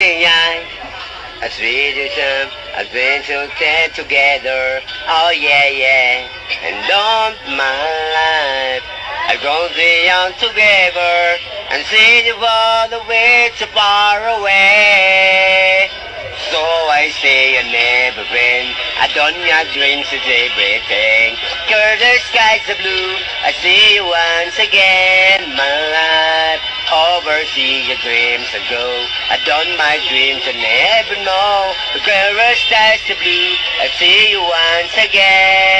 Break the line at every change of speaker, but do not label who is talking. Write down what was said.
哎呀！As we do some adventure get together. Oh yeah, yeah. And don't my life. I grow the young together and see all the way so far away. So I say I never been. I done your dreams is everything. Girl, the skies are blue. I see you once again, my. Oversee your dreams and go. I done my dreams and never know. The the skies are blue. I see you once again,